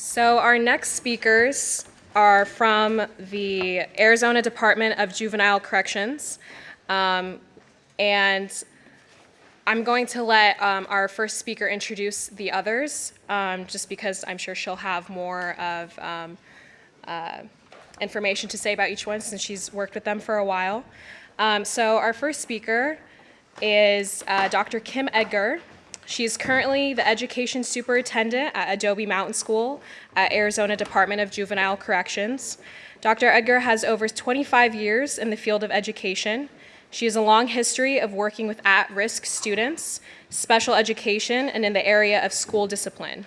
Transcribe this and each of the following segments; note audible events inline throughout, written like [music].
So our next speakers are from the Arizona Department of Juvenile Corrections. Um, and I'm going to let um, our first speaker introduce the others, um, just because I'm sure she'll have more of um, uh, information to say about each one since she's worked with them for a while. Um, so our first speaker is uh, Dr. Kim Edgar. She is currently the education superintendent at Adobe Mountain School at Arizona Department of Juvenile Corrections. Dr. Edgar has over 25 years in the field of education. She has a long history of working with at-risk students, special education, and in the area of school discipline.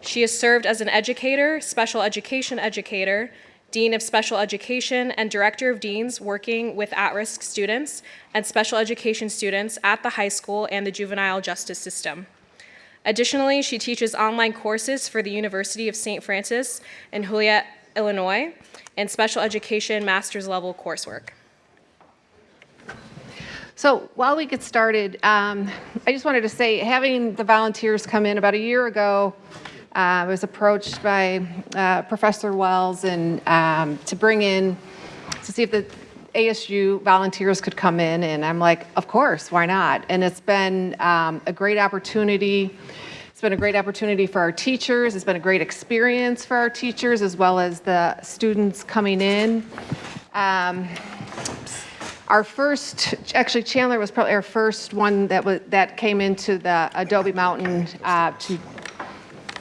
She has served as an educator, special education educator, Dean of Special Education, and Director of Deans working with at-risk students and special education students at the high school and the juvenile justice system. Additionally, she teaches online courses for the University of St. Francis in Joliet, Illinois, and special education master's level coursework. So while we get started, um, I just wanted to say, having the volunteers come in about a year ago, I was approached by uh, Professor Wells and um, to bring in, to see if the ASU volunteers could come in, and I'm like, of course, why not? And it's been um, a great opportunity. It's been a great opportunity for our teachers. It's been a great experience for our teachers as well as the students coming in. Um, our first, actually Chandler was probably our first one that was that came into the Adobe Mountain uh, to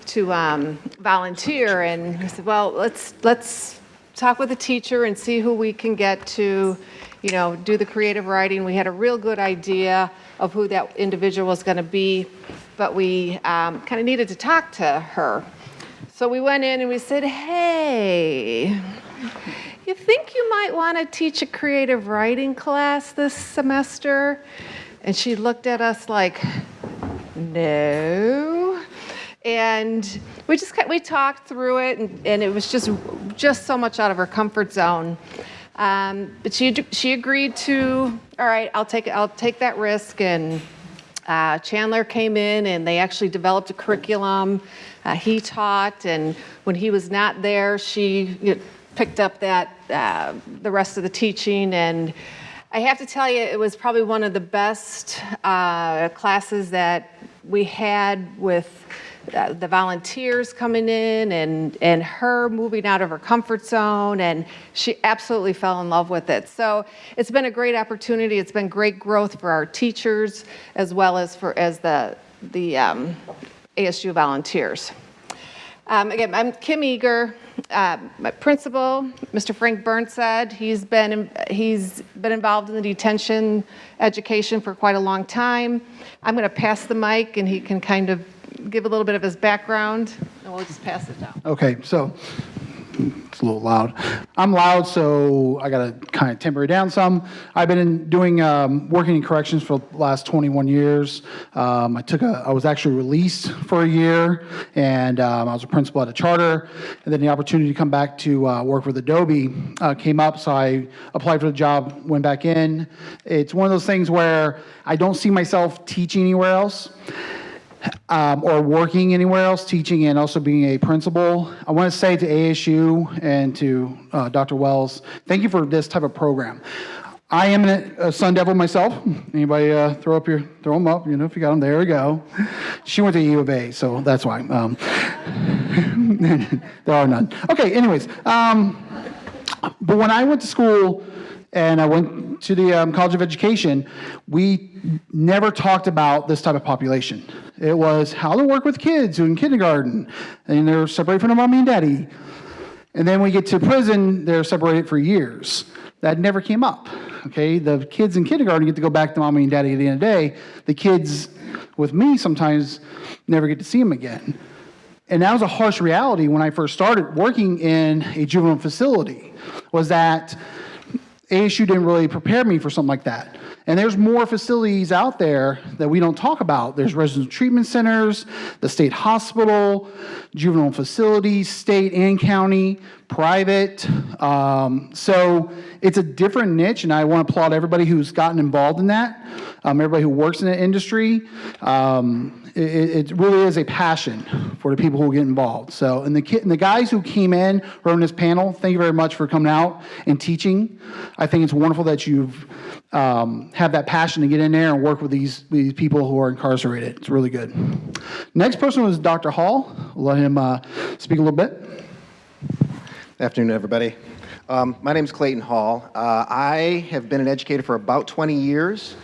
to um, volunteer, and we said, well, let's let's talk with the teacher and see who we can get to, you know, do the creative writing. We had a real good idea of who that individual was going to be, but we um, kind of needed to talk to her. So we went in and we said, hey, you think you might want to teach a creative writing class this semester? And she looked at us like, no. And we just we talked through it, and, and it was just just so much out of her comfort zone. Um, but she she agreed to. All right, I'll take I'll take that risk. And uh, Chandler came in, and they actually developed a curriculum. Uh, he taught, and when he was not there, she you know, picked up that uh, the rest of the teaching and. I have to tell you, it was probably one of the best uh, classes that we had with the volunteers coming in and, and her moving out of her comfort zone and she absolutely fell in love with it. So it's been a great opportunity. It's been great growth for our teachers as well as for as the, the um, ASU volunteers. Um, again, I'm Kim Eager, uh, my principal, Mr. Frank Burnside. He's been he's been involved in the detention education for quite a long time. I'm going to pass the mic, and he can kind of give a little bit of his background, and we'll just pass it down. Okay, so it's a little loud. I'm loud, so I got to kind of temper it down some. I've been in doing um, working in corrections for the last 21 years. Um, I took a, I was actually released for a year, and um, I was a principal at a charter. And then the opportunity to come back to uh, work with Adobe uh, came up, so I applied for the job, went back in. It's one of those things where I don't see myself teaching anywhere else um, or working anywhere else, teaching and also being a principal. I want to say to ASU and to uh, Dr. Wells, thank you for this type of program. I am a Sun Devil myself. Anybody uh, throw up your throw them up? You know, if you got them, there we go. She went to U of A, so that's why. Um, [laughs] there are none. Okay. Anyways, um, but when I went to school and I went to the um, College of Education, we never talked about this type of population. It was how to work with kids who in kindergarten, and they're separated from their mommy and daddy. And then we get to prison, they're separated for years. That never came up. Okay, the kids in kindergarten get to go back to mommy and daddy at the end of the day. The kids with me sometimes never get to see them again. And that was a harsh reality when I first started working in a juvenile facility, was that ASU didn't really prepare me for something like that. And there's more facilities out there that we don't talk about. There's residential treatment centers, the state hospital, juvenile facilities, state and county, private. Um, so it's a different niche, and I want to applaud everybody who's gotten involved in that, um, everybody who works in the industry. Um, it, it really is a passion for the people who get involved. So, and the and the guys who came in are on this panel, thank you very much for coming out and teaching. I think it's wonderful that you've um, have that passion to get in there and work with these these people who are incarcerated. It's really good. Next person was Dr. Hall. We'll let him uh, speak a little bit. Afternoon, everybody. Um, my name is Clayton Hall. Uh, I have been an educator for about 20 years,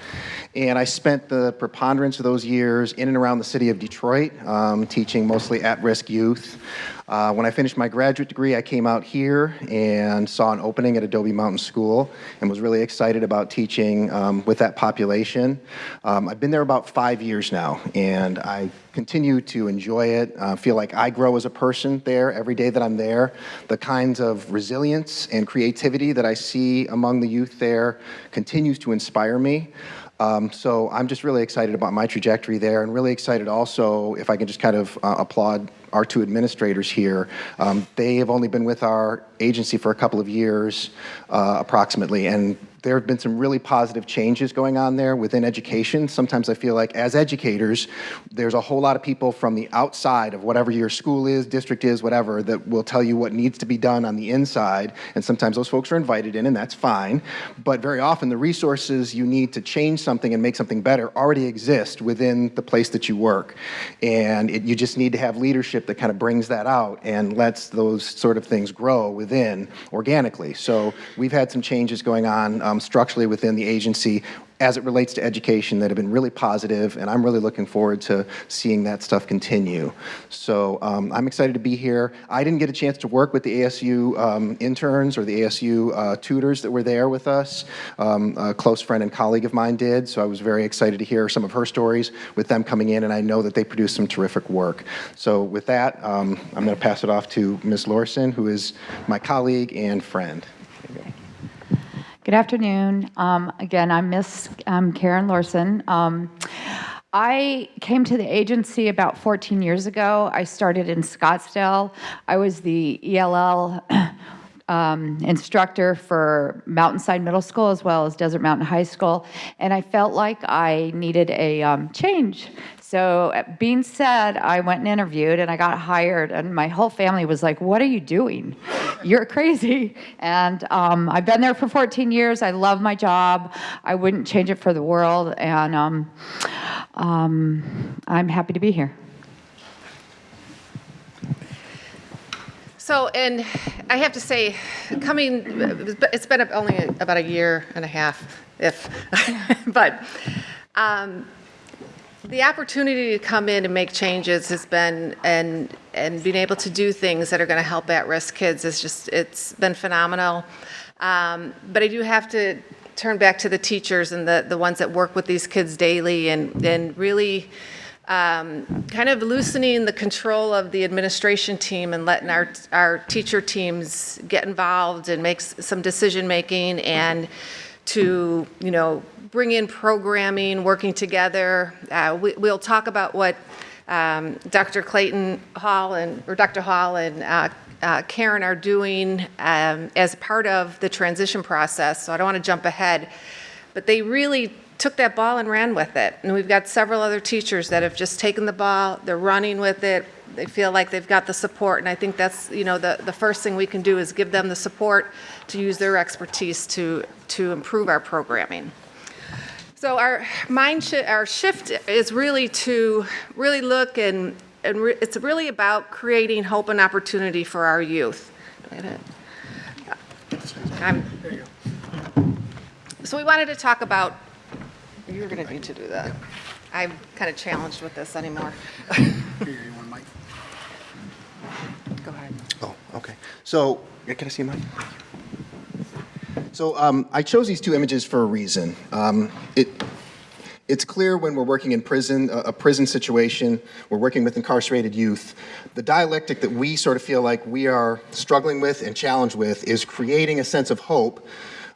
and I spent the preponderance of those years in and around the city of Detroit, um, teaching mostly at-risk youth. Uh, when I finished my graduate degree, I came out here and saw an opening at Adobe Mountain School and was really excited about teaching um, with that population. Um, I've been there about five years now, and I continue to enjoy it. Uh, feel like I grow as a person there every day that I'm there. The kinds of resilience and creativity that I see among the youth there continues to inspire me. Um, so I'm just really excited about my trajectory there and really excited also, if I can just kind of uh, applaud our two administrators here. Um, they have only been with our agency for a couple of years, uh, approximately, and there have been some really positive changes going on there within education. Sometimes I feel like as educators, there's a whole lot of people from the outside of whatever your school is, district is, whatever, that will tell you what needs to be done on the inside. And sometimes those folks are invited in, and that's fine. But very often, the resources you need to change something and make something better already exist within the place that you work. And it, you just need to have leadership that kind of brings that out and lets those sort of things grow within organically. So we've had some changes going on um, structurally within the agency as it relates to education that have been really positive, and I'm really looking forward to seeing that stuff continue. So um, I'm excited to be here. I didn't get a chance to work with the ASU um, interns or the ASU uh, tutors that were there with us. Um, a close friend and colleague of mine did, so I was very excited to hear some of her stories with them coming in, and I know that they produced some terrific work. So with that, um, I'm going to pass it off to Ms. Lorson, who is my colleague and friend. Good afternoon. Um, again, I'm Miss um, Karen Larson. Um, I came to the agency about 14 years ago. I started in Scottsdale. I was the ELL [clears throat] um, instructor for Mountainside Middle School as well as Desert Mountain High School, and I felt like I needed a um, change. So, uh, being said, I went and interviewed and I got hired, and my whole family was like, What are you doing? You're crazy. And um, I've been there for 14 years. I love my job. I wouldn't change it for the world, and um, um, I'm happy to be here. So, and I have to say, coming, it's been only about a year and a half, if, [laughs] but um, the opportunity to come in and make changes has been, and, and being able to do things that are going to help at-risk kids is just, it's been phenomenal. Um, But I do have to turn back to the teachers and the, the ones that work with these kids daily and, and really um, kind of loosening the control of the administration team and letting our, our teacher teams get involved and make some decision-making and to, you know, bring in programming, working together. Uh, we, we'll talk about what um, Dr. Clayton Hall and, or Dr. Hall and uh, uh, Karen are doing um, as part of the transition process, so I don't want to jump ahead. But they really took that ball and ran with it. And we've got several other teachers that have just taken the ball, they're running with it, they feel like they've got the support, and I think that's, you know, the, the first thing we can do is give them the support to use their expertise to, to improve our programming. So our mind shi our shift is really to really look and, and re- it's really about creating hope and opportunity for our youth. Wait a minute. I'm- So we wanted to talk about, you're going to need to do that. I'm kind of challenged with this anymore. Go ahead. Oh, okay. So, can I see mine? So um, I chose these two images for a reason. Um, it, it's clear when we're working in prison, a, a prison situation, we're working with incarcerated youth, the dialectic that we sort of feel like we are struggling with and challenged with is creating a sense of hope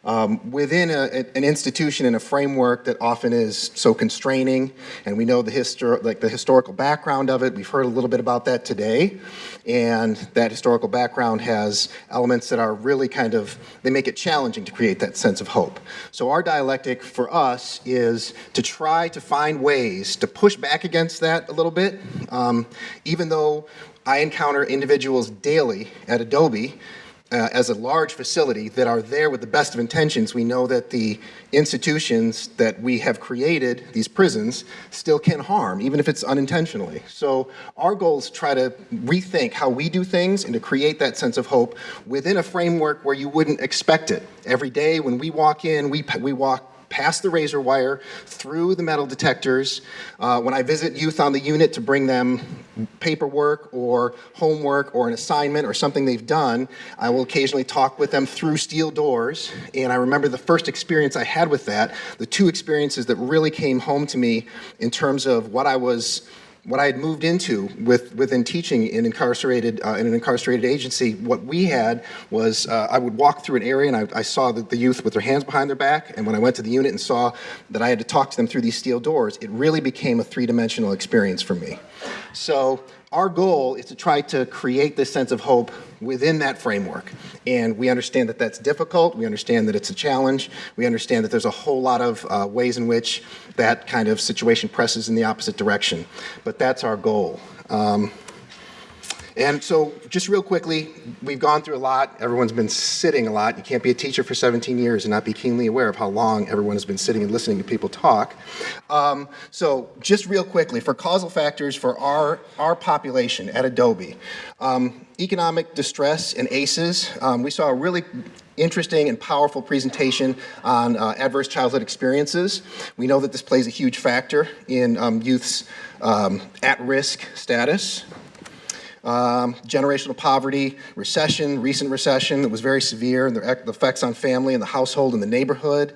um, within a, an institution and a framework that often is so constraining, and we know the histor- like the historical background of it. We've heard a little bit about that today, and that historical background has elements that are really kind of they make it challenging to create that sense of hope. So our dialectic for us is to try to find ways to push back against that a little bit, um, even though I encounter individuals daily at Adobe uh, as a large facility that are there with the best of intentions, we know that the institutions that we have created, these prisons, still can harm, even if it's unintentionally. So our goal is to try to rethink how we do things and to create that sense of hope within a framework where you wouldn't expect it. Every day when we walk in, we, we walk past the razor wire, through the metal detectors. Uh, when I visit youth on the unit to bring them paperwork or homework or an assignment or something they've done, I will occasionally talk with them through steel doors. And I remember the first experience I had with that, the two experiences that really came home to me in terms of what I was what I had moved into with, within teaching in incarcerated uh, in an incarcerated agency, what we had was uh, I would walk through an area and I, I saw the, the youth with their hands behind their back. And when I went to the unit and saw that I had to talk to them through these steel doors, it really became a three-dimensional experience for me. So our goal is to try to create this sense of hope within that framework. And we understand that that's difficult. We understand that it's a challenge. We understand that there's a whole lot of uh, ways in which that kind of situation presses in the opposite direction. But that's our goal. Um, and so, just real quickly, we've gone through a lot. Everyone's been sitting a lot. You can't be a teacher for 17 years and not be keenly aware of how long everyone has been sitting and listening to people talk. Um, so, just real quickly, for causal factors for our, our population at Adobe, um, economic distress and ACEs, um, we saw a really interesting and powerful presentation on uh, adverse childhood experiences. We know that this plays a huge factor in um, youth's um, at-risk status. Um, generational poverty, recession, recent recession that was very severe, and the effects on family and the household and the neighborhood,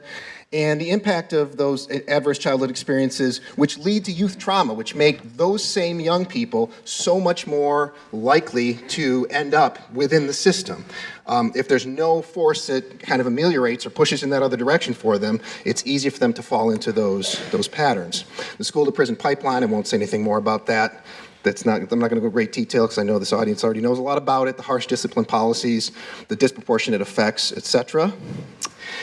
and the impact of those adverse childhood experiences, which lead to youth trauma, which make those same young people so much more likely to end up within the system. Um, if there's no force that kind of ameliorates or pushes in that other direction for them, it's easy for them to fall into those, those patterns. The school to prison pipeline, I won't say anything more about that. That's not, I'm not going to go great detail because I know this audience already knows a lot about it, the harsh discipline policies, the disproportionate effects, et cetera.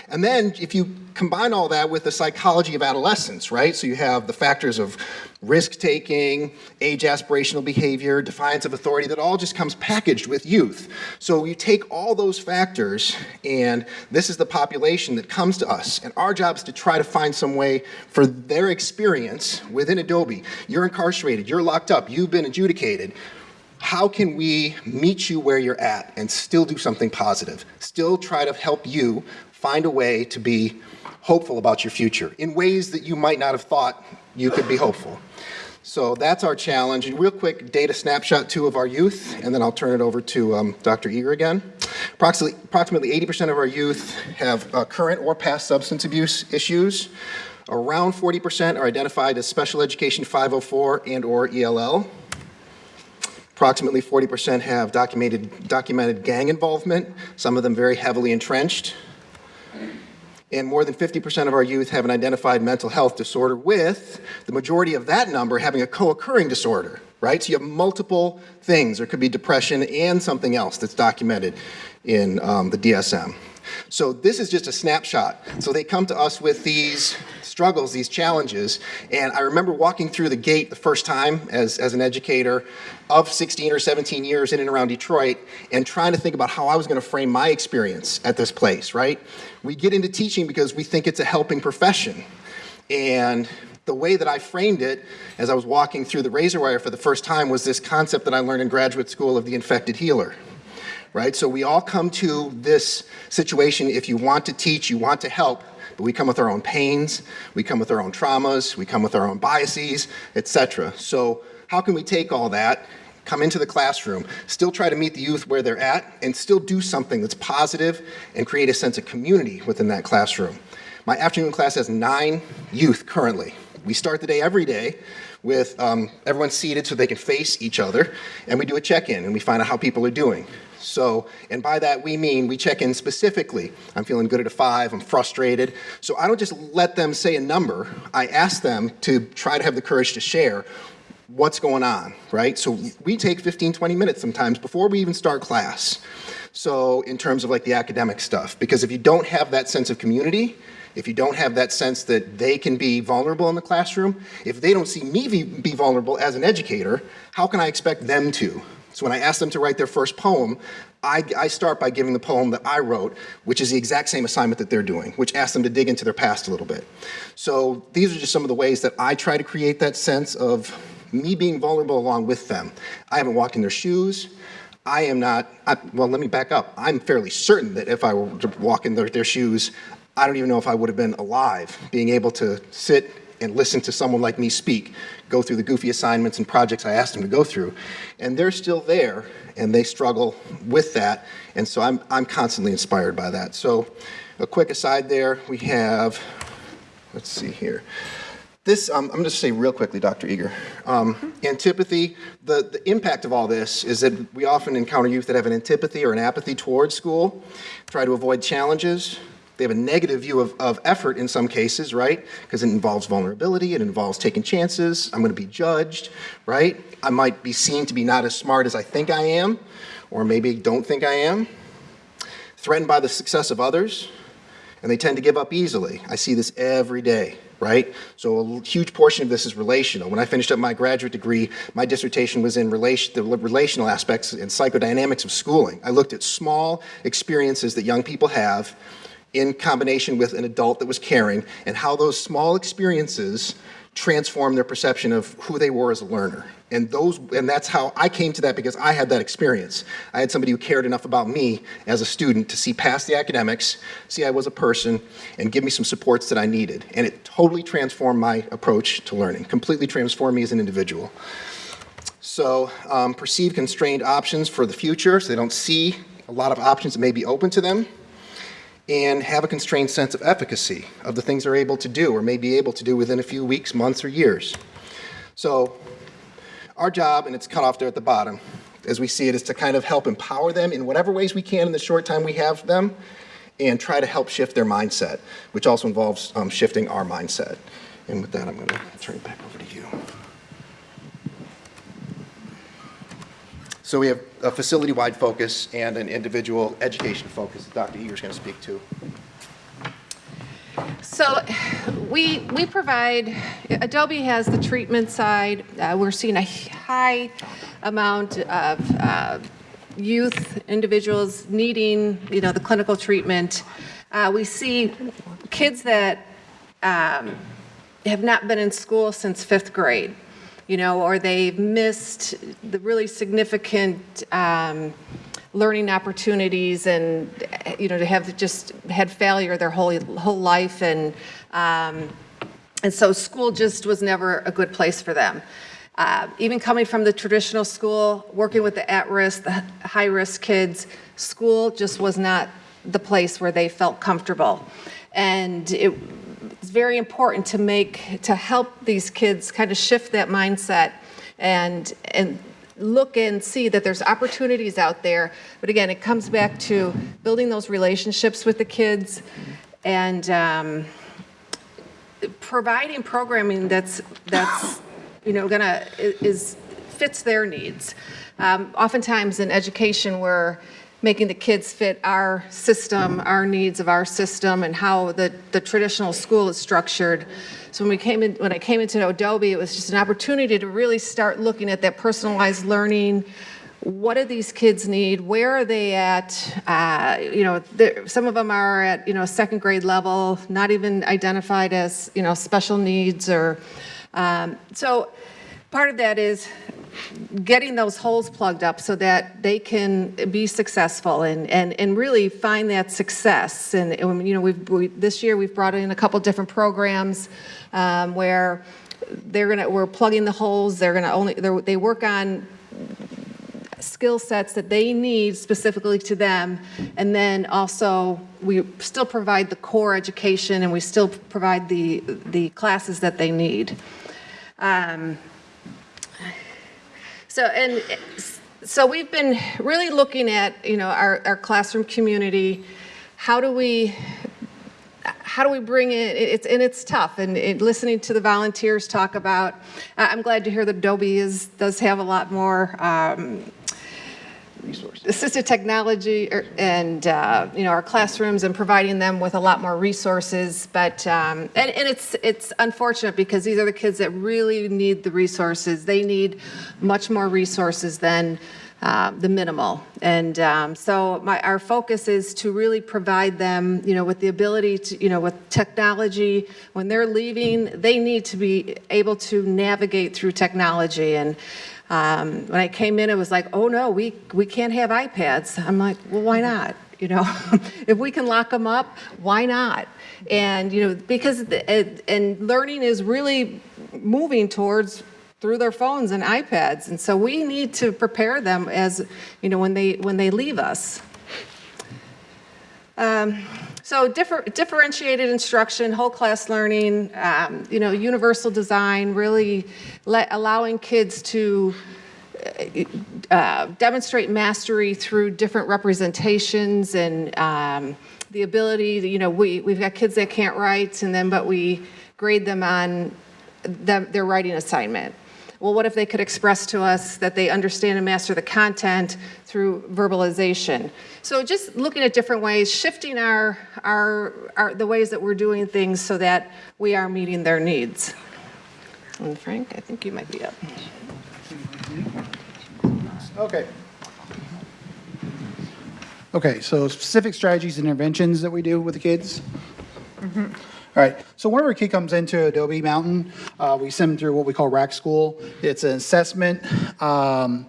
And then if you combine all that with the psychology of adolescence, right? So you have the factors of risk-taking, age aspirational behavior, defiance of authority, that all just comes packaged with youth. So you take all those factors, and this is the population that comes to us. And our job is to try to find some way for their experience within Adobe. You're incarcerated, you're locked up, you've been adjudicated how can we meet you where you're at and still do something positive? Still try to help you find a way to be hopeful about your future in ways that you might not have thought you could be hopeful. So that's our challenge. And real quick data snapshot two of our youth, and then I'll turn it over to um, Dr. Eager again. Approximately, approximately 80% of our youth have uh, current or past substance abuse issues. Around 40% are identified as special education 504 and or ELL. Approximately 40% have documented, documented gang involvement, some of them very heavily entrenched. And more than 50% of our youth have an identified mental health disorder with the majority of that number having a co-occurring disorder, right? So you have multiple things. There could be depression and something else that's documented in um, the DSM. So this is just a snapshot. So they come to us with these struggles, these challenges. And I remember walking through the gate the first time as, as an educator of 16 or 17 years in and around Detroit and trying to think about how I was going to frame my experience at this place, right? We get into teaching because we think it's a helping profession. And the way that I framed it as I was walking through the razor wire for the first time was this concept that I learned in graduate school of the infected healer right? So we all come to this situation if you want to teach, you want to help, but we come with our own pains, we come with our own traumas, we come with our own biases, etc. So how can we take all that, come into the classroom, still try to meet the youth where they're at, and still do something that's positive and create a sense of community within that classroom? My afternoon class has nine youth currently. We start the day every day with um, everyone seated so they can face each other, and we do a check-in and we find out how people are doing. So, and by that we mean we check in specifically. I'm feeling good at a five, I'm frustrated. So I don't just let them say a number. I ask them to try to have the courage to share what's going on, right? So we take 15, 20 minutes sometimes before we even start class. So in terms of like the academic stuff, because if you don't have that sense of community, if you don't have that sense that they can be vulnerable in the classroom, if they don't see me be, vulnerable as an educator, how can I expect them to? So when I ask them to write their first poem, I, I start by giving the poem that I wrote, which is the exact same assignment that they're doing, which asks them to dig into their past a little bit. So these are just some of the ways that I try to create that sense of me being vulnerable along with them. I haven't walked in their shoes. I am not, I, well, let me back up. I'm fairly certain that if I were to walk in their, their shoes, I don't even know if I would have been alive, being able to sit and listen to someone like me speak, go through the goofy assignments and projects I asked them to go through. And they're still there, and they struggle with that. And so I'm, I'm constantly inspired by that. So a quick aside there, we have, let's see here. This, um, I'm going to say real quickly, Dr. Eager. Um, antipathy, the, the impact of all this is that we often encounter youth that have an antipathy or an apathy towards school, try to avoid challenges. They have a negative view of, of effort in some cases, right? Because it involves vulnerability, it involves taking chances. I'm going to be judged, right? I might be seen to be not as smart as I think I am, or maybe don't think I am. Threatened by the success of others, and they tend to give up easily. I see this every day, right? So a huge portion of this is relational. When I finished up my graduate degree, my dissertation was in relation, the relational aspects and psychodynamics of schooling. I looked at small experiences that young people have in combination with an adult that was caring and how those small experiences transform their perception of who they were as a learner. And those and that's how I came to that because I had that experience. I had somebody who cared enough about me as a student to see past the academics, see I was a person, and give me some supports that I needed. And it totally transformed my approach to learning, completely transformed me as an individual. So um, perceive constrained options for the future, so they don't see a lot of options that may be open to them and have a constrained sense of efficacy of the things they're able to do or may be able to do within a few weeks, months, or years. So our job, and it's cut off there at the bottom, as we see it, is to kind of help empower them in whatever ways we can in the short time we have them and try to help shift their mindset, which also involves um, shifting our mindset. And with that, I'm going to turn it back over to you. So we have a facility-wide focus and an individual education focus that Dr. Eager's going to speak to. So we, we provide, Adobe has the treatment side. Uh, We're seeing a high amount of uh, youth, individuals needing, you know, the clinical treatment. Uh, We see kids that um, have not been in school since fifth grade, you know, or they've missed the really significant um, learning opportunities and, you know, to have just had failure their whole, whole life. And, um, and so school just was never a good place for them. Uh, even coming from the traditional school, working with the at-risk, the high-risk kids, school just was not the place where they felt comfortable. And it, it's very important to make, to help these kids kind of shift that mindset and, and look and see that there's opportunities out there. But again, it comes back to building those relationships with the kids and um, providing programming that's, that's, you know, gonna, is, fits their needs. Um, Oftentimes in education, we're making the kids fit our system, our needs of our system, and how the, the traditional school is structured. So when we came in, when I came into Adobe, it was just an opportunity to really start looking at that personalized learning. What do these kids need? Where are they at? Uh, you know, some of them are at, you know, second grade level, not even identified as, you know, special needs or, um, so part of that is getting those holes plugged up so that they can be successful and, and, and really find that success. And, and, you know, we've, we, this year we've brought in a couple different programs um, where they're gonna, we're plugging the holes, they're gonna only, they're, they work on skill sets that they need specifically to them. And then also, we still provide the core education and we still provide the, the classes that they need. Um, so, and so we've been really looking at, you know, our, our classroom community. How do we, how do we bring it, it's, and it's tough, and it, listening to the volunteers talk about, I'm glad to hear that Adobe is, does have a lot more, um, assistive technology er, and, uh, you know, our classrooms and providing them with a lot more resources. But, um, and, and it's, it's unfortunate because these are the kids that really need the resources. They need much more resources than uh, the minimal. And um, so my, our focus is to really provide them, you know, with the ability to, you know, with technology. When they're leaving, they need to be able to navigate through technology. And um, when I came in, it was like, oh no, we, we can't have iPads. I'm like, well, why not? [laughs] You know, [laughs] if we can lock them up, why not? And, you know, because, and learning is really moving towards through their phones and iPads. And so we need to prepare them as, you know, when they, when they leave us. Um, So differ- differentiated instruction, whole class learning, um, you know, universal design, really let, allowing kids to uh, demonstrate mastery through different representations and um, the ability, you know, we, we've got kids that can't write and then, but we grade them on their writing assignment. Well, what if they could express to us that they understand and master the content through verbalization? So just looking at different ways, shifting our, our, our, the ways that we're doing things so that we are meeting their needs. And Frank, I think you might be up. Okay. Okay, so specific strategies and interventions that we do with the kids. Mm-hmm. All right, so whenever a kid comes into Adobe Mountain, uh, we send them through what we call rack school. It's an assessment um,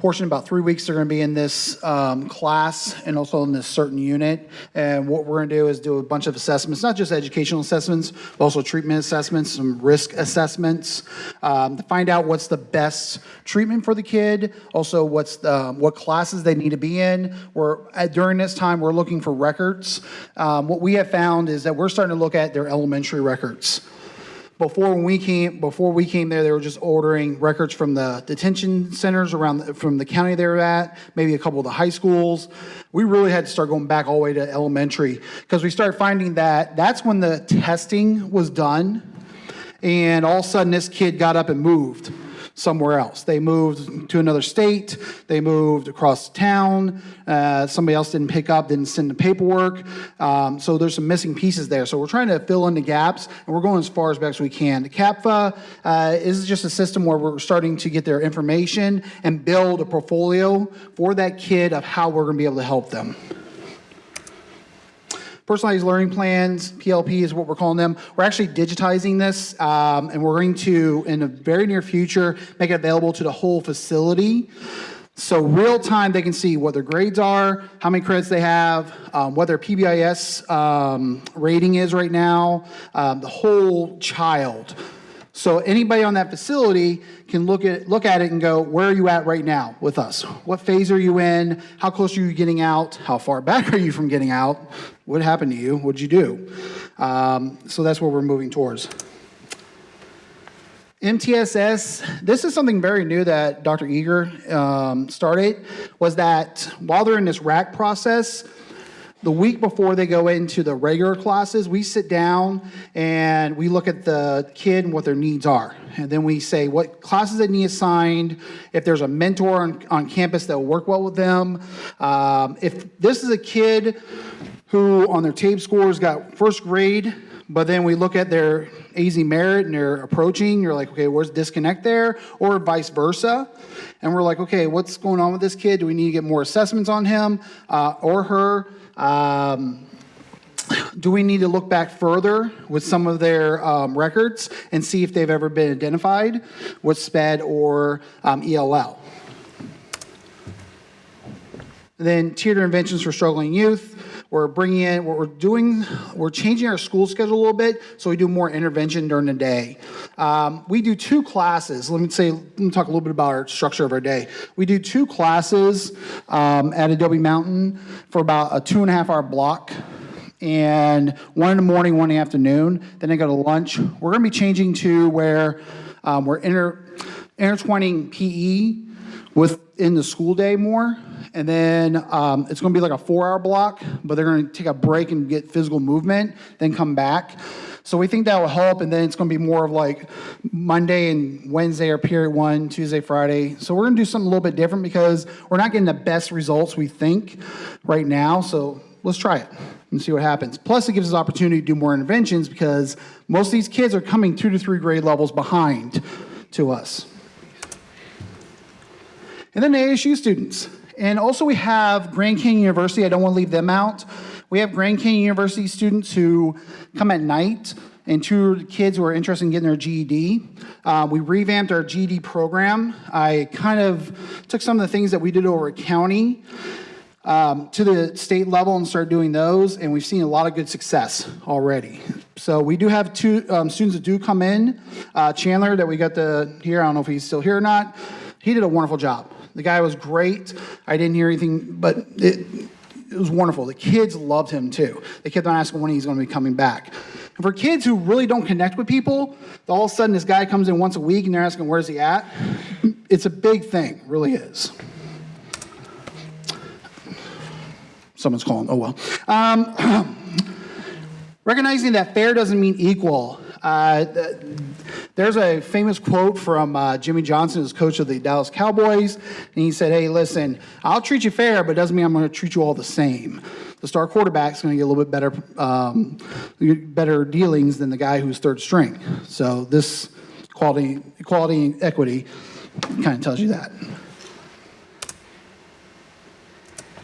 portion, about three weeks they're gonna be in this um, class and also in this certain unit. And what we're gonna do is do a bunch of assessments, not just educational assessments, but also treatment assessments, some risk assessments, um, to find out what's the best treatment for the kid, also what's the, what classes they need to be in. We're, uh, during this time, we're looking for records. Um, What we have found is that we're starting to look at their elementary records. Before we came, before we came there, they were just ordering records from the detention centers around, the- from the county they were at, maybe a couple of the high schools. We really had to start going back all the way to elementary because we started finding that that's when the testing was done. And all of a sudden, this kid got up and moved somewhere else. They moved to another state, they moved across town, uh, somebody else didn't pick up, didn't send the paperwork. Um, so there's some missing pieces there. So we're trying to fill in the gaps, and we're going as far as back as we can. The CAPFA uh, is just a system where we're starting to get their information and build a portfolio for that kid of how we're going to be able to help them. Personalized learning plans, PLP is what we're calling them. We're actually digitizing this, um, and we're going to, in the very near future, make it available to the whole facility. So real time, they can see what their grades are, how many credits they have, um, what their PBIS um, rating is right now, um, the whole child. So anybody on that facility can look at, look at it and go, where are you at right now with us? What phase are you in? How close are you getting out? How far back [laughs] are you from getting out? What happened to you? What'd you do? Um, so that's what we're moving towards. MTSS, this is something very new that Dr. Eager um, started, was that while they're in this rack process, the week before they go into the regular classes, we sit down and we look at the kid and what their needs are. And then we say what classes they need assigned, if there's a mentor on, on campus that will work well with them. Um, if this is a kid who on their TABE scores got first grade, but then we look at their AzMERIT and they're approaching, you're like, okay, where's disconnect there? Or vice versa. And we're like, okay, what's going on with this kid? Do we need to get more assessments on him uh, or her? Um, do we need to look back further with some of their um, records and see if they've ever been identified with SPED or um, ELL? Then tiered interventions for struggling youth. We're bringing in, what we're doing, we're changing our school schedule a little bit so we do more intervention during the day. Um, we do two classes. Let me say, let me talk a little bit about our structure of our day. We do two classes um, at Adobe Mountain for about a two and a half hour block and one in the morning, one in the afternoon. Then I go to lunch. We're going to be changing to where um, we're inter, intertwining PE within the school day more. And then um, it's going to be like a four-hour block, but they're going to take a break and get physical movement, then come back. So we think that will help, and then it's going to be more of like Monday and Wednesday are period one, Tuesday, Friday. So we're going to do something a little bit different because we're not getting the best results we think right now. So let's try it and see what happens. Plus, it gives us opportunity to do more interventions because most of these kids are coming two to three grade levels behind to us. And then the ASU students. And also we have Grand Canyon University. I don't want to leave them out. We have Grand Canyon University students who come at night and two kids who are interested in getting their GED. Uh, we revamped our GED program. I kind of took some of the things that we did over county um, to the state level and started doing those, and we've seen a lot of good success already. So we do have two um, students that do come in. Uh, Chandler, that we got to here, I don't know if he's still here or not. He did a wonderful job. The guy was great. I didn't hear anything, but it, it was wonderful. The kids loved him too. They kept on asking when he's going to be coming back. And for kids who really don't connect with people, all of a sudden this guy comes in once a week and they're asking where's he at. It's a big thing, really is. Someone's calling. Oh well. Um, [clears throat] recognizing that fair doesn't mean equal. Uh, there's a famous quote from uh, Jimmy Johnson, who's coach of the Dallas Cowboys, and he said, "Hey, listen, I'll treat you fair, but it doesn't mean I'm going to treat you all the same. The star quarterback's going to get a little bit better, um, better dealings than the guy who's third string. So this quality, equality, and equity kind of tells you that.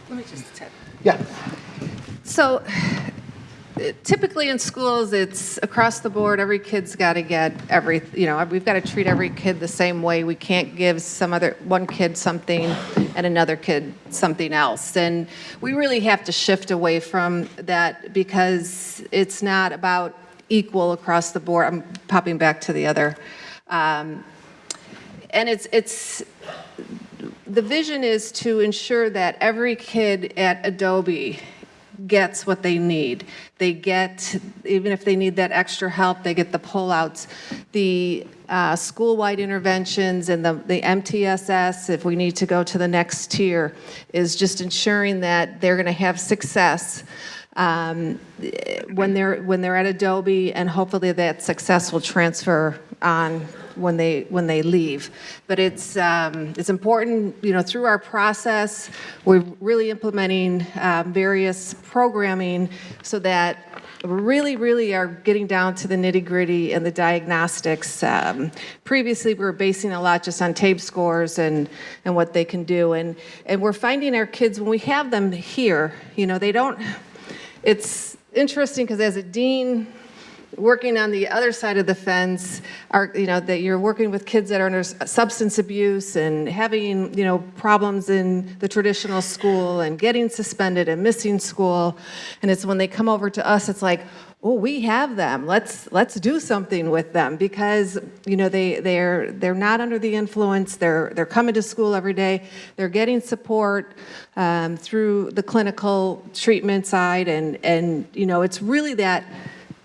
Let me just tip. Yeah. So typically in schools, it's across the board, every kid's got to get every, you know, we've got to treat every kid the same way. We can't give some other, one kid something and another kid something else. And we really have to shift away from that because it's not about equal across the board. I'm popping back to the other. Um, and it's, it's, the vision is to ensure that every kid at Adobe gets what they need. They get, even if they need that extra help, they get the pullouts. The uh, school-wide interventions and the, the MTSS, if we need to go to the next tier, is just ensuring that they're going to have success um, when they're when they're at Adobe, and hopefully that success will transfer on when they when they leave. But it's um, it's important, you know, through our process, we're really implementing um, various programming so that we really, really are getting down to the nitty gritty and the diagnostics. Um, previously, we were basing a lot just on TABE scores and, and what they can do. And, and we're finding our kids, when we have them here, you know, they don't, it's interesting because as a dean, working on the other side of the fence are you know that you're working with kids that are under substance abuse and having you know problems in the traditional school and getting suspended and missing school. And it's when they come over to us it's like oh we have them. Let's let's do something with them. Because you know they they're they're not under the influence. They're they're coming to school every day. They're getting support um, through the clinical treatment side. And and you know it's really that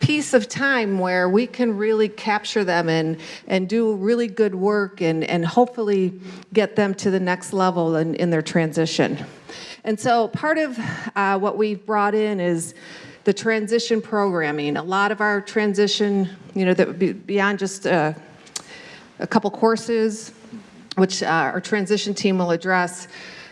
piece of time where we can really capture them and, and do really good work and, and hopefully get them to the next level in, in their transition. And so part of uh, what we've brought in is the transition programming. A lot of our transition, you know, that would be beyond just uh, a couple courses, which uh, our transition team will address,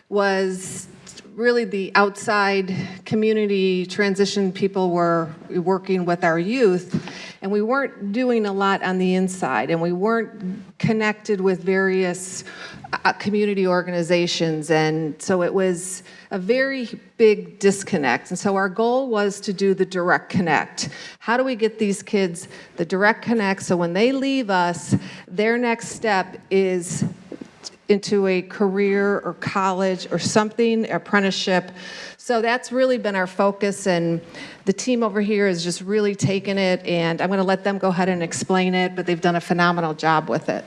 was really the outside community transition people were working with our youth and we weren't doing a lot on the inside and we weren't connected with various uh, community organizations and so it was a very big disconnect. And so our goal was to do the direct connect. How do we get these kids the direct connect? So when they leave us their next step is into a career or college or something, apprenticeship. So that's really been our focus and the team over here has just really taken it and I'm gonna let them go ahead and explain it, but they've done a phenomenal job with it.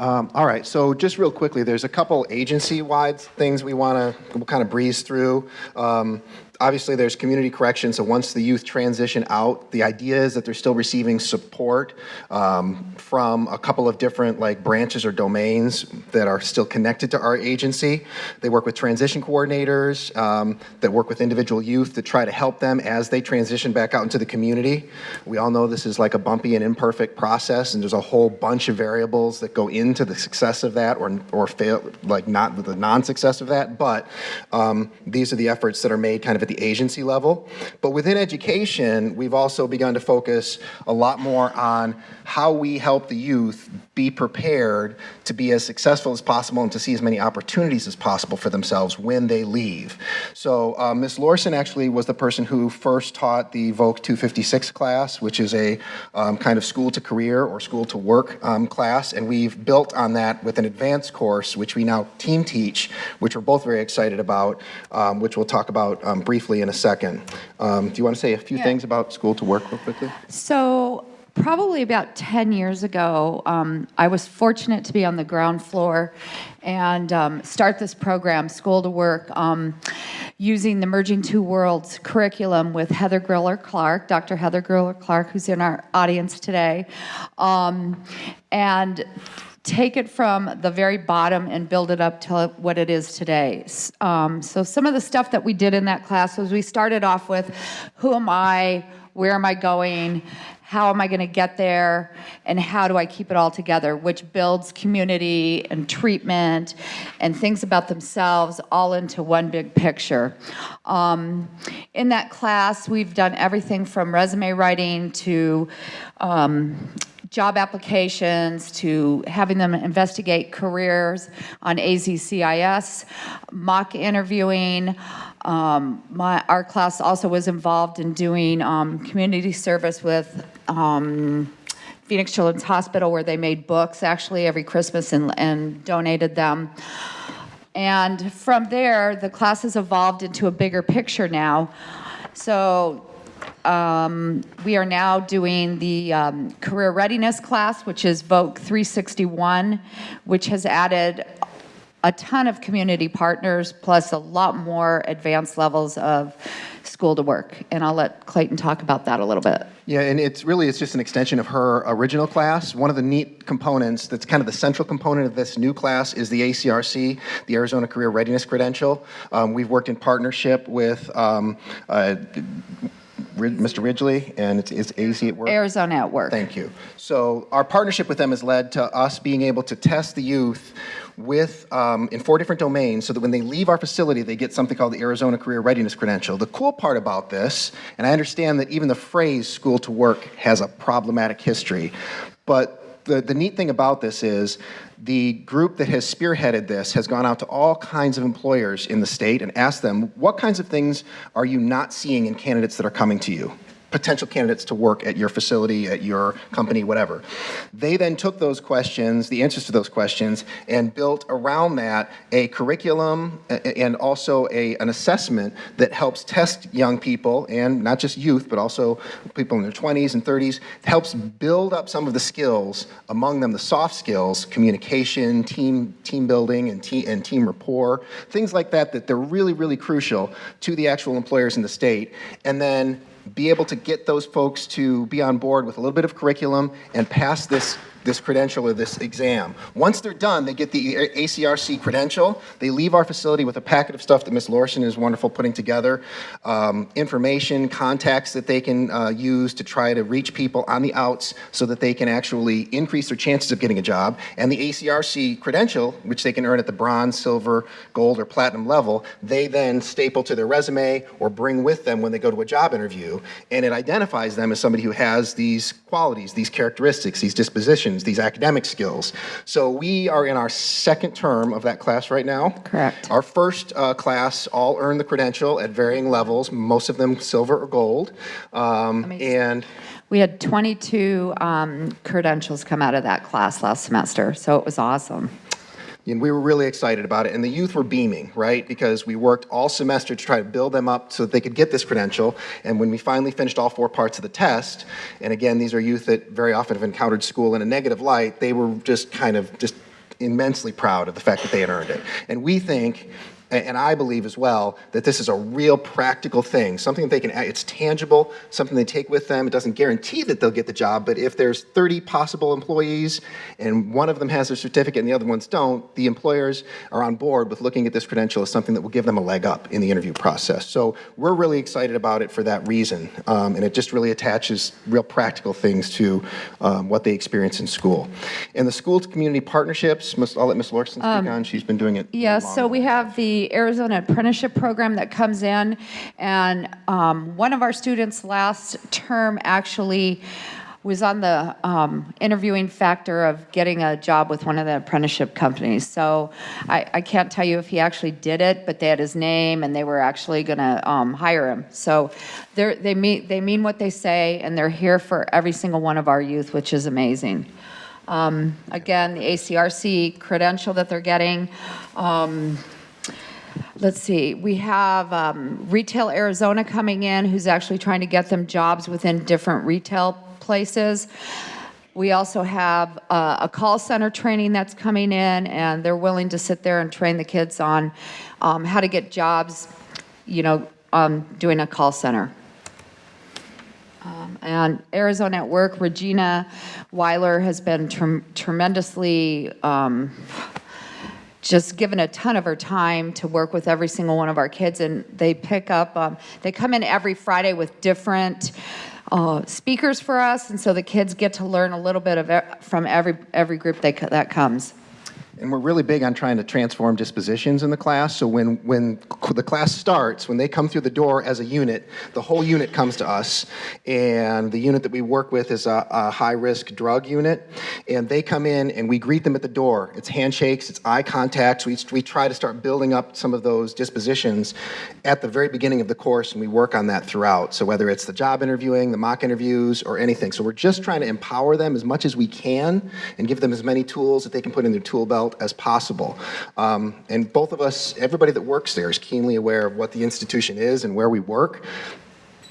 Um, all right, so just real quickly, there's a couple agency-wide things we want to we'll kind of breeze through. Um, Obviously, there's community correction, so once the youth transition out, the idea is that they're still receiving support um, from a couple of different like branches or domains that are still connected to our agency. They work with transition coordinators um, that work with individual youth to try to help them as they transition back out into the community. We all know this is like a bumpy and imperfect process, and there's a whole bunch of variables that go into the success of that or, or fail, like not the non-success of that, but um, these are the efforts that are made kind of at the agency level. But within education, we've also begun to focus a lot more on how we help the youth be prepared to be as successful as possible and to see as many opportunities as possible for themselves when they leave. So uh, Ms. Lorson actually was the person who first taught the VOC 256 class, which is a um, kind of school to career or school to work um, class, and we've built on that with an advanced course, which we now team teach, which we're both very excited about, um, which we'll talk about um, briefly in a second. Um, do you want to say a few Yeah. things about school to work real quickly? So, probably about 10 years ago, um, I was fortunate to be on the ground floor and um, start this program, School to Work, um, using the Merging Two Worlds curriculum with Heather Griller Clark, Dr. Heather Griller Clark, who's in our audience today. Um, and take it from the very bottom and build it up to what it is today. Um, so some of the stuff that we did in that class was we started off with, who am I? Where am I going? How am I going to get there? And how do I keep it all together? Which builds community and treatment and things about themselves all into one big picture. Um, in that class, we've done everything from resume writing to um, job applications to having them investigate careers on AZCIS, mock interviewing. Um, my, our class also was involved in doing um, community service with um, Phoenix Children's Hospital, where they made books actually every Christmas and, and donated them. And from there, the class has evolved into a bigger picture now. So um, we are now doing the um, career readiness class, which is VOC 361, which has added a ton of community partners, plus a lot more advanced levels of school to work. And I'll let Clayton talk about that a little bit. Yeah, and it's really, it's just an extension of her original class. One of the neat components that's kind of the central component of this new class is the ACRC, the Arizona Career Readiness Credential. Um, we've worked in partnership with um, uh, Mr. Ridgely, and it's, it's AZ at work. Arizona at Work. Thank you. So our partnership with them has led to us being able to test the youth with, um, in four different domains, so that when they leave our facility, they get something called the Arizona Career Readiness Credential. The cool part about this, and I understand that even the phrase school to work has a problematic history, but the, the neat thing about this is the group that has spearheaded this has gone out to all kinds of employers in the state and asked them, what kinds of things are you not seeing in candidates that are coming to you? Potential candidates to work at your facility, at your company, whatever. They then took those questions, the answers to those questions, and built around that a curriculum and also a, an assessment that helps test young people, and not just youth, but also people in their 20s and 30s, helps build up some of the skills, among them the soft skills, communication, team, team building, and, te- and team rapport, things like that, that they're really, really crucial to the actual employers in the state. And then be able to get those folks to be on board with a little bit of curriculum and pass this this credential or this exam. Once they're done, they get the ACRC credential. They leave our facility with a packet of stuff that Ms. Lorson is wonderful putting together, um, information, contacts that they can uh, use to try to reach people on the outs so that they can actually increase their chances of getting a job. And the ACRC credential, which they can earn at the bronze, silver, gold, or platinum level, they then staple to their resume or bring with them when they go to a job interview. And it identifies them as somebody who has these qualities, these characteristics, these dispositions, these academic skills. So we are in our second term of that class right now. Correct. Our first uh, class all earned the credential at varying levels, most of them silver or gold. Um, and We had 22 um, credentials come out of that class last semester, so it was awesome. And we were really excited about it. And the youth were beaming, right? Because we worked all semester to try to build them up so that they could get this credential. And when we finally finished all four parts of the test, and again, these are youth that very often have encountered school in a negative light, they were just kind of just immensely proud of the fact that they had earned it. And we think And I believe as well that this is a real practical thing, something that they can, it's tangible, something they take with them. It doesn't guarantee that they'll get the job, but if there's 30 possible employees and one of them has their certificate and the other ones don't, the employers are on board with looking at this credential as something that will give them a leg up in the interview process. So we're really excited about it for that reason, um, and it just really attaches real practical things to um, what they experience in school. And the school to community partnerships, I'll let Ms. Lorson speak on. She's been doing it. Yes, long. so we have the Arizona Apprenticeship Program that comes in, and um, one of our students last term actually was on the um, interviewing factor of getting a job with one of the apprenticeship companies. So I, I can't tell you if he actually did it, but they had his name, and they were actually going to hire him. So they mean, they mean what they say, and they're here for every single one of our youth, which is amazing. Um, Again, the ACRC credential that they're getting. um, Let's see, we have um, Retail Arizona coming in, who's actually trying to get them jobs within different retail places. We also have uh, a call center training that's coming in, and they're willing to sit there and train the kids on um, how to get jobs, you know, um, doing a call center. Um, And Arizona at Work, Regina Weiler has been trem- tremendously um, just given a ton of her time to work with every single one of our kids, and they pick up, um, they come in every Friday with different uh, speakers for us, and so the kids get to learn a little bit of from every every group they, that comes. And we're really big on trying to transform dispositions in the class. So when, when the class starts, when they come through the door as a unit, the whole unit comes to us. And the unit that we work with is a, a high-risk drug unit. And they come in and we greet them at the door. It's handshakes, it's eye contact. We, we try to start building up some of those dispositions at the very beginning of the course, and we work on that throughout. So whether it's the job interviewing, the mock interviews, or anything. So we're just trying to empower them as much as we can and give them as many tools that they can put in their tool belt as possible. Um, and both of us, everybody that works there is keenly aware of what the institution is and where we work.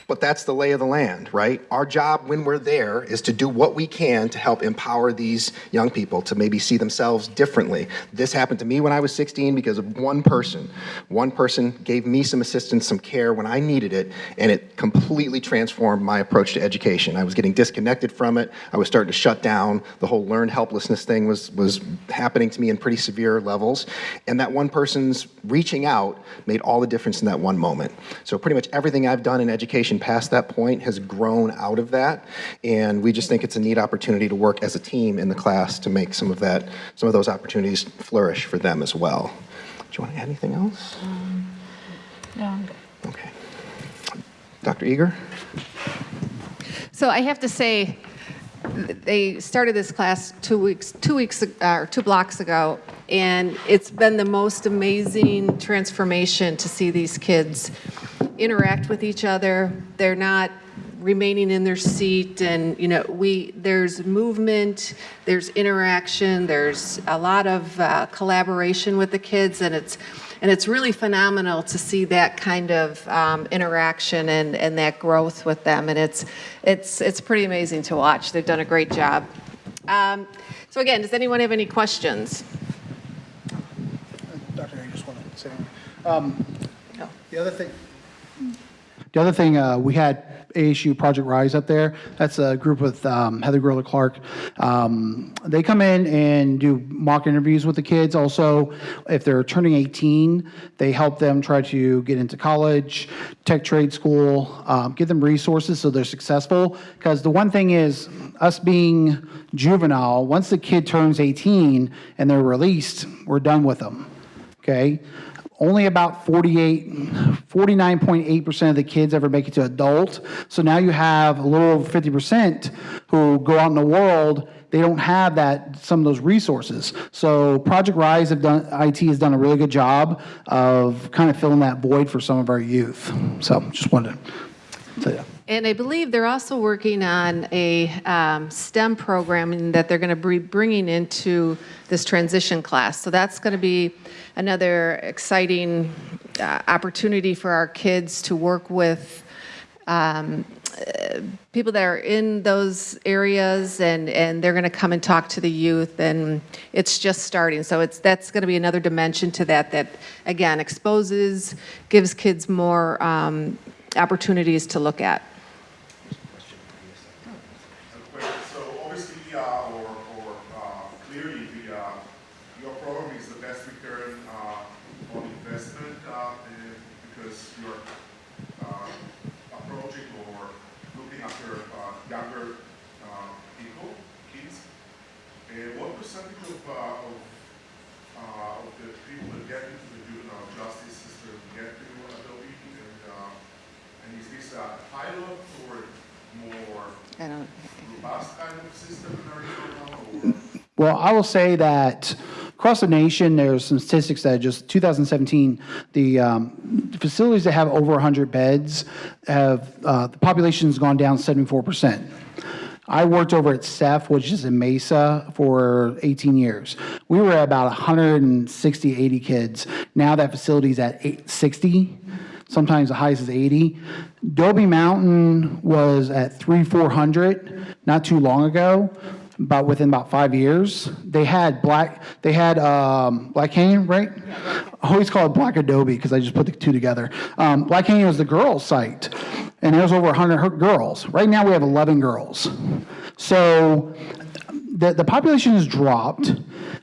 But that's the lay of the land, right? Our job when we're there is to do what we can to help empower these young people to maybe see themselves differently. This happened to me when I was 16 because of one person. One person gave me some assistance, some care when I needed it, and it completely transformed my approach to education. I was getting disconnected from it. I was starting to shut down. The whole learned helplessness thing was, was happening to me in pretty severe levels. And that one person's reaching out made all the difference in that one moment. So pretty much everything I've done in education past that point has grown out of that. And we just think it's a neat opportunity to work as a team in the class to make some of that, some of those opportunities flourish for them as well. Do you want to add anything else? No. Okay. Dr. Eager? So I have to say, they started this class two weeks, two weeks, ag- uh, or two blocks ago, and it's been the most amazing transformation to see these kids interact with each other. They're not remaining in their seat, and you know, we there's movement, there's interaction, there's a lot of uh, collaboration with the kids, and it's and it's really phenomenal to see that kind of um, interaction and, and that growth with them. And it's, it's, it's pretty amazing to watch. They've done a great job. Um, so again, does anyone have any questions? Dr. I just want to say, um, No. the other thing, the other thing, uh, we had ASU Project Rise up there. That's a group with um, Heather Griller Clark. Um, they come in and do mock interviews with the kids. Also, if they're turning 18, they help them try to get into college, tech trade school, um, them resources so they're successful. Because the one thing is, us being juvenile, once the kid turns 18 and they're released, we're done with them okay? Only about 48, 49.8% of the kids ever make it to adult. So now you have a little over 50% who go out in the world, they don't have that, some of those resources. So Project Rise have done, IT has done a really good job of kind of filling that void for some of our youth. So just wanted to say that. And I believe they're also working on a um, STEM program that they're going to be bringing into this transition class. So that's going to be another exciting uh, opportunity for our kids to work with um, uh, people that are in those areas and, and they're going to come and talk to the youth and it's just starting. So it's, that's going to be another dimension to that, that again, exposes, gives kids more um, opportunities to look at. question. So obviously, uh, or, or, uh, clearly, the, uh, your program is the best return, uh, on investment, uh, and because you're, uh, approaching or looking after, uh, younger, uh, people, kids. And what percentage of, uh, of, uh, of the people that get into the juvenile justice system get to Adobe? And, uh, and is this a pilot or more I don't? Well, I will say that across the nation, there's some statistics that just 2017, the um, facilities that have over 100 beds have, uh, the population's gone down 74%. I worked over at SEF, which is in Mesa, for 18 years. We were at about 160, 80 kids. Now that facility's at eight- 60, sometimes the highest is 80. Dobie Mountain was at 3, 400 not too long ago, about within about five years. They had black, they had um, Black Canyon, right? I always call it Black Adobe because I just put the two together. Um, Black Canyon was the girls' site, and there was over 100 girls. Right now, we have 11 girls. So the, the population has dropped.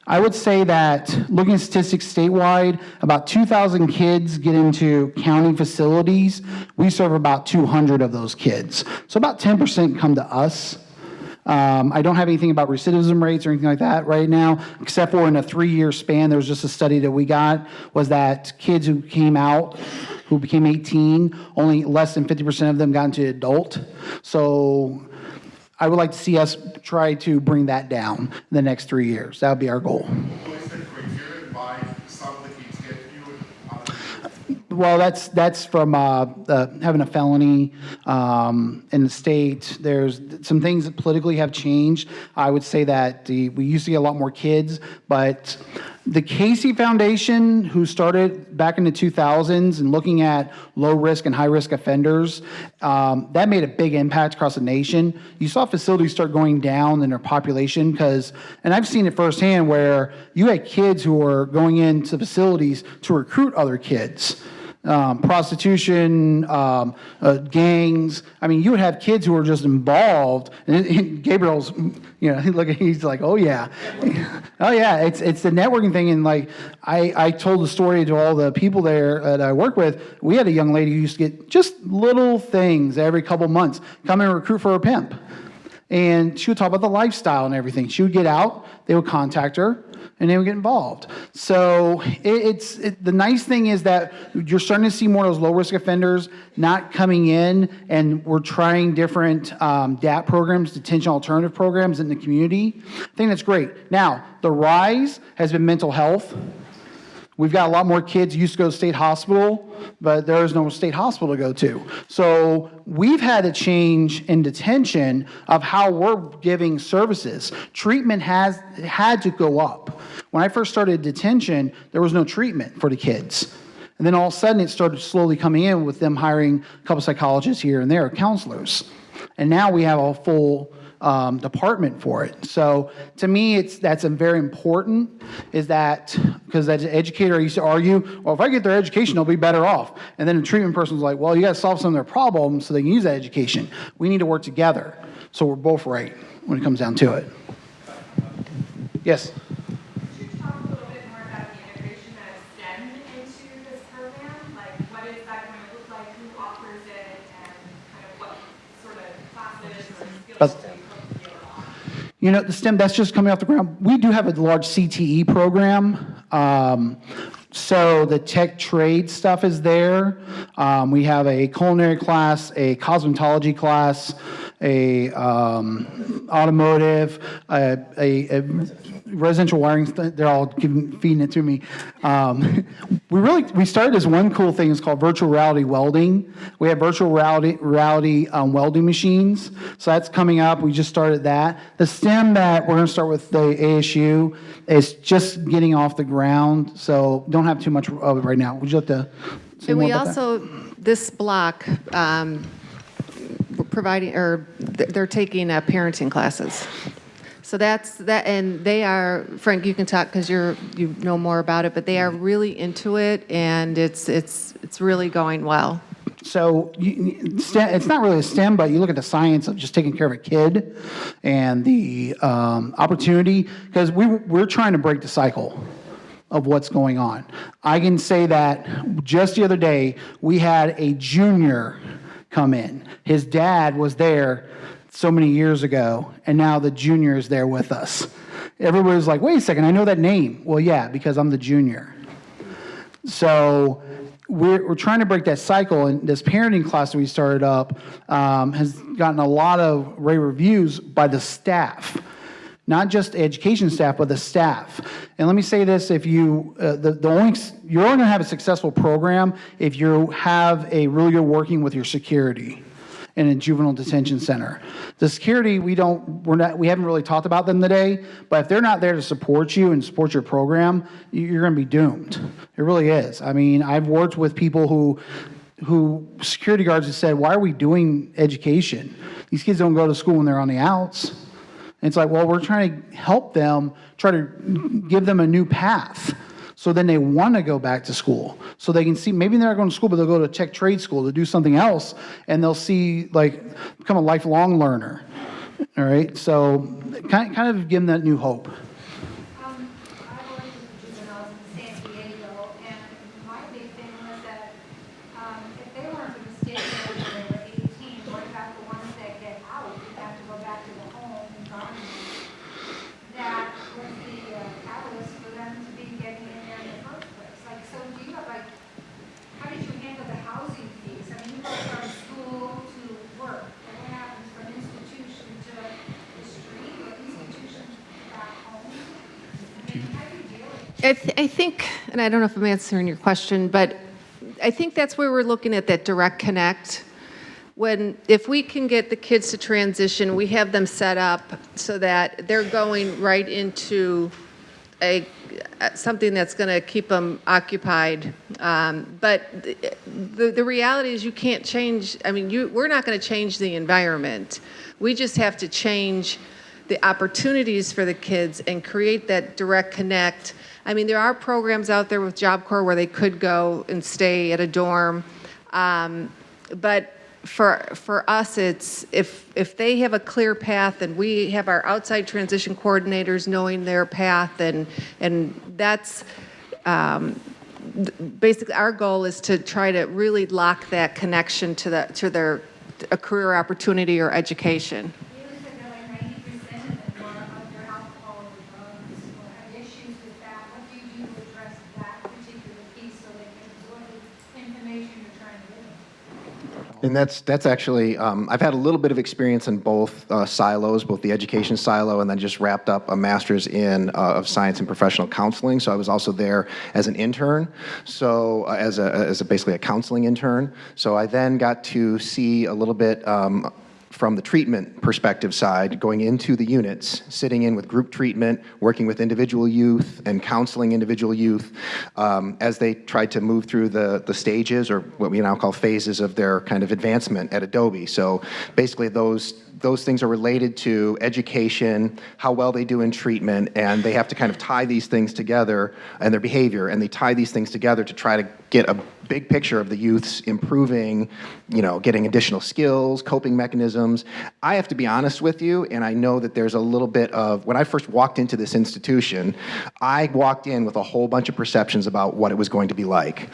I would say that, looking at statistics statewide, about 2,000 kids get into county facilities. We serve about 200 of those kids. So about 10% come to us. Um, I don't have anything about recidivism rates or anything like that right now, except for in a three-year span, there was just a study that we got, was that kids who came out, who became 18, only less than 50% of them got into adult. So I would like to see us try to bring that down in the next three years. That would be our goal. What is the criteria why some of the get you and others? Well, that's, that's from uh, uh, having a felony um, in the state. There's some things that politically have changed. I would say that the, we used to get a lot more kids, but the Casey Foundation, who started back in the 2000s and looking at low-risk and high-risk offenders, um, that made a big impact across the nation. You saw facilities start going down in their population because, and I've seen it firsthand where you had kids who were going into facilities to recruit other kids um, prostitution, um, uh, gangs. I mean, you would have kids who were just involved. And, [laughs] and Gabriel's, you know, [laughs] look, he's like, oh yeah, [laughs] oh yeah. It's it's the networking thing. And like, I I told the story to all the people there that I work with. We had a young lady who used to get just little things every couple months, come and recruit for a pimp. And she would talk about the lifestyle and everything. She would get out, they would contact her, and they would get involved. So it, it's it, the nice thing is that you're starting to see more of those low risk offenders not coming in, and we're trying different um, DAP programs, detention alternative programs in the community. I think that's great. Now, the rise has been mental health. We've got a lot more kids used to go to state hospital, but there is no state hospital to go to. So we've had a change in detention of how we're giving services. Treatment has had to go up. When I first started detention, there was no treatment for the kids. And then all of a sudden, it started slowly coming in with them hiring a couple psychologists here and there, counselors. And now we have a full um, department for it. So to me, it's that's a very important. Is that because as an educator, I used to argue, well, if I get their education, they'll be better off. And then the treatment person's like, well, you got to solve some of their problems so they can use that education. We need to work together. So we're both right when it comes down to it. Yes. Could you talk a little bit more about the integration of STEM into this program? Like, what is that going to look like, who offers it, and kind of what sort of classes or skills That's- do you hope to build on? You know, the STEM, that's just coming off the ground. We do have a large CTE program. Um, so the tech trade stuff is there. Um, we have a culinary class, a cosmetology class, a um, automotive, a, a, a residential wiring. They're all giving, feeding it to me. Um, [laughs] we really we started this one cool thing. It's called virtual reality welding. We have virtual reality reality um, welding machines. So that's coming up. We just started that. The STEM that we're going to start with the ASU is just getting off the ground. So don't have too much of it right now. Would you like to? say And more we about that? also, this block, um, providing, or th- they're taking uh, parenting classes. So that's, that, and they are, Frank, you can talk because you're, you know more about it, but they are really into it and it's, it's, it's really going well. So you- it's not really a STEM, but you look at the science of just taking care of a kid and the um, opportunity, because we, we're trying to break the cycle of what's going on. I can say that just the other day, we had a junior come in. His dad was there so many years ago, and now the junior is there with us. Everybody's like, wait a second, I know that name. Well, yeah, because I'm the junior. So we're, we're trying to break that cycle, and this parenting class that we started up um, has gotten a lot of rave reviews by the staff, not just education staff, but the staff. And let me say this: if you, uh, the, the only, you're only to have a successful program if you have a really good working with your security in a juvenile detention center. The security, we don't, we're not, we haven't really talked about them today, but if they're not there to support you and support your program, you're gonna be doomed. It really is. I mean, I've worked with people who, who, security guards have said, why are we doing education? These kids don't go to school when they're on the outs. And it's like, well, we're trying to help them, try to give them a new path. So then they want to go back to school. So they can see, maybe they're not going to school, but they'll go to tech trade school to do something else, and they'll see, like, become a lifelong learner. All right? So kind, kind of give them that new hope. Um, I worked with juveniles in San Diego, and my big thing was that, um, if they weren't going to stay there until they were eighteen, what about the ones that get out, and have to go back to the home environment? That was the uh, catalyst for them to be getting in there in the first place. Like, so do you have like, how did you handle the housing fees? I mean, you go from school to work, and what happens from institution to the street, or institution back home? I mean, how do you deal with it? I, th- I think, and I don't know if I'm answering your question, but I think that's where we're looking at that direct connect. When, if we can get the kids to transition, we have them set up so that they're going right into a, something that's going to keep them occupied. Um, But the, the reality is you can't change, I mean, you, we're not going to change the environment. We just have to change the opportunities for the kids and create that direct connect. I mean, there are programs out there with Job Corps where they could go and stay at a dorm. Um, But for, for us, it's, if, if they have a clear path and we have our outside transition coordinators knowing their path and, and that's, um, basically, our goal is to try to really lock that connection to the, to their, a career opportunity or education. You said that like ninety percent of them are under alcohol or drugs or have issues with that. What do you do to address that particular piece so they can absorb the information you're trying to give them? And that's, that's actually, um, I've had a little bit of experience in both uh, silos, both the education silo and then just wrapped up a master's in, uh, of science and professional counseling. So I was also there as an intern, so, uh, as a, as a, basically a counseling intern. So I then got to see a little bit, um, from the treatment perspective side, going into the units, sitting in with group treatment, working with individual youth and counseling individual youth um, as they tried to move through the, the stages or what we now call phases of their kind of advancement at Adobe. So basically those those things are related to education, how well they do in treatment, and they have to kind of tie these things together and their behavior, and they tie these things together to try to get a big picture of the youth's improving, you know, getting additional skills, coping mechanisms. I have to be honest with you, and I know that there's a little bit of, when I first walked into this institution, I walked in with a whole bunch of perceptions about what it was going to be like.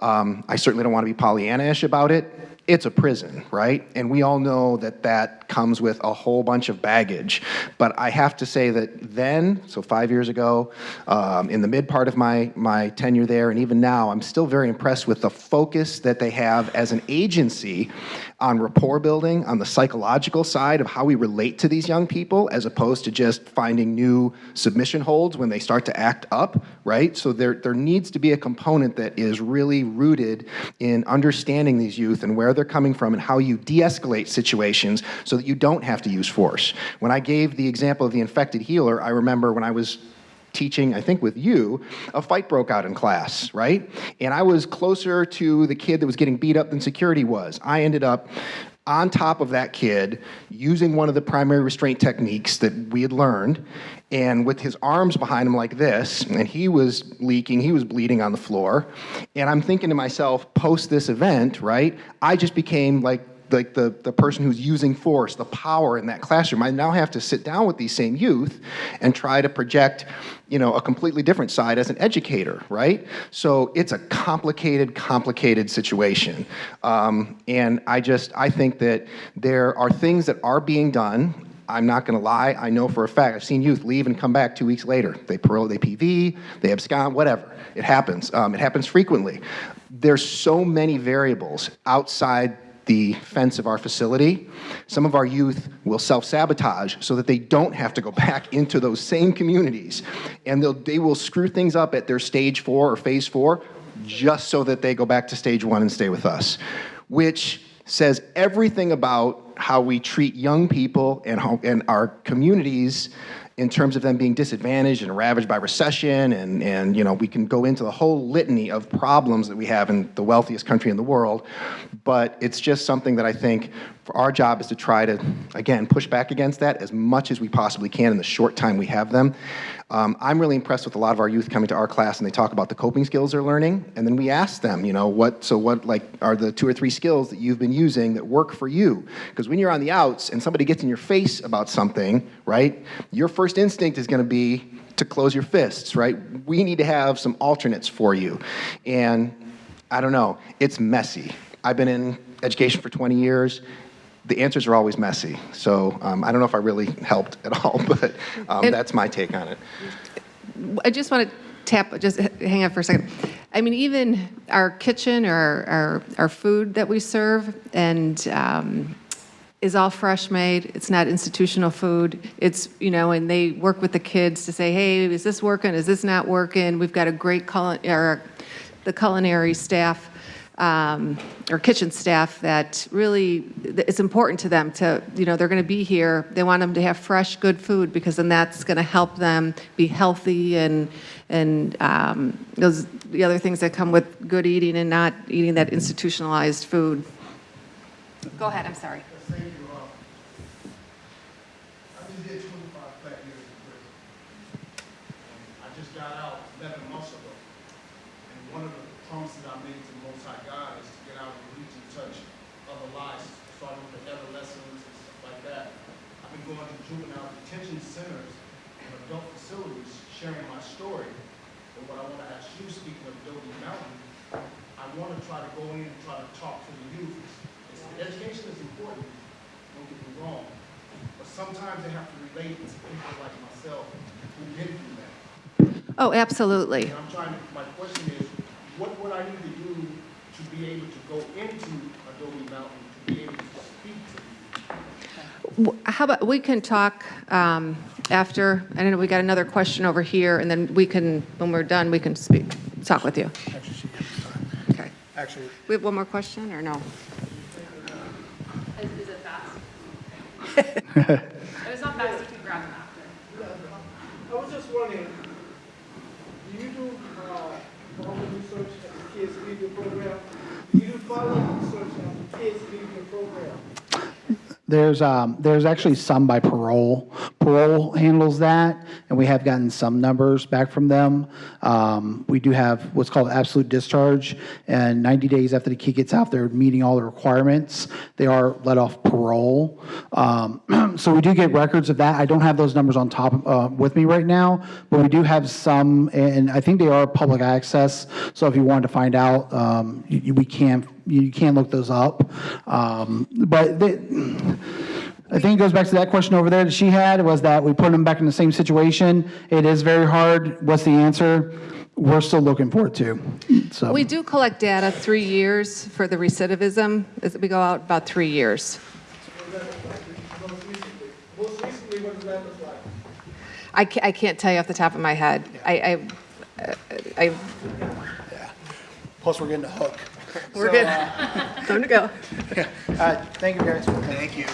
Um, I certainly don't want to be Pollyanna-ish about it it's a prison, right? And we all know that that comes with a whole bunch of baggage. But I have to say that then, so five years ago, um, in the mid part of my, my tenure there, and even now, I'm still very impressed with the focus that they have as an agency on rapport building, on the psychological side of how we relate to these young people, as opposed to just finding new submission holds when they start to act up, right? So there, there needs to be a component that is really rooted in understanding these youth and where they're coming from and how you de-escalate situations so that you don't have to use force. When I gave the example of the infected healer, I remember when I was teaching, I think with you, a fight broke out in class, right? And I was closer to the kid that was getting beat up than security was. I ended up on top of that kid using one of the primary restraint techniques that we had learned and with his arms behind him like this and he was leaking he was bleeding on the floor and i'm thinking to myself post this event right i just became like like the, the person who's using force, the power in that classroom. I now have to sit down with these same youth and try to project, you know, a completely different side as an educator, right? So it's a complicated, complicated situation. Um, and I just, I think that there are things that are being done I'm not going to lie. I know for a fact. I've seen youth leave and come back two weeks later. They parole, they PV, they abscond, whatever. It happens. Um, it happens frequently. There's so many variables outside the fence of our facility. Some of our youth will self-sabotage so that they don't have to go [laughs] back into those same communities. And they will screw things up at their stage four or phase four just so that they go back to stage one and stay with us, which says everything about how we treat young people and, how, and our communities in terms of them being disadvantaged and ravaged by recession and, and you know we can go into the whole litany of problems that we have in the wealthiest country in the world. But it's just something that i think our job is to try to again push back against that as much as we possibly can in the short time we have them um, i'm really impressed with a lot of our youth coming to our class and they talk about the coping skills they're learning. And then we ask them you know what so what like are the two or three skills that you've been using that work for you? Because when you're on the outs and somebody gets in your face about something right your first instinct is going to be to close your fists right? We need to have some alternates for you. And i don't know it's messy. I've been in education for 20 years the answers are always messy so um, i don't know if i really helped at all [laughs] but um, that's my take on it I just want to tap, just hang on for a second. I mean, even our kitchen or our, our food that we serve and um, is all fresh made. It's not institutional food. It's, you know, and they work with the kids to say, hey, is this working? Is this not working? We've got a great cul, or the culinary staff um, or kitchen staff that really, it's important to them to, you know, they're going to be here. They want them to have fresh, good food because then that's going to help them be healthy and, and um, those, the other things that come with good eating and not eating that institutionalized food. Go ahead, I'm sorry. Thank you. uh, I just did twenty-five flat years in prison. I just got out eleven months ago. And one of the promises I made to the Most High God is to get out and reach and touch other lives, starting with the adolescents and stuff like that. I've been going to juvenile detention centers and adult facilities, sharing my story. But what I want to ask you, speaking of Adobe Mountain, I want to try to go in and try to talk to the youth. It's- Education is important, don't get me wrong, but sometimes they have to relate to people like myself who've been through that. Oh, absolutely. And I'm trying to, my question is, what would I need to do to be able to go into Adobe Mountain, to be able to speak to you? W- How about, we can talk um, after, I don't know, we got another question over here, and then we can, when we're done, we can speak, talk with you. Okay. Actually, We have one more question, or no? [laughs] Is, is it fast? If it's not fast, you can grab them after. I was just wondering, do you do, uh, all the research at the Kids Leader program? Do you do follow-up research at the Kids Leader program? There's, um, there's actually some by parole. Parole handles that, and we have gotten some numbers back from them. Um, we do have what's called absolute discharge, and 90 days after the kid gets out, they're meeting all the requirements. They are let off parole. Um, [clears throat] so we do get records of that. I don't have those numbers on top, uh, with me right now, but we do have some, and I think they are public access. So if you wanted to find out, um, you, you- we can, you can look those up. Um, but they, I think it goes back to that question over there that she had, was that we put them back in the same situation. It is very hard. What's the answer? We're still looking for it too, so. We do collect data three years for the recidivism. We go out about three years. What does that look like? Most recently, most recently, what does that look like? I can't tell you off the top of my head. I, I, I, Plus, we're getting a hook. [laughs] we're good. Time to go. [laughs] Uh, Thank you, guys. thank you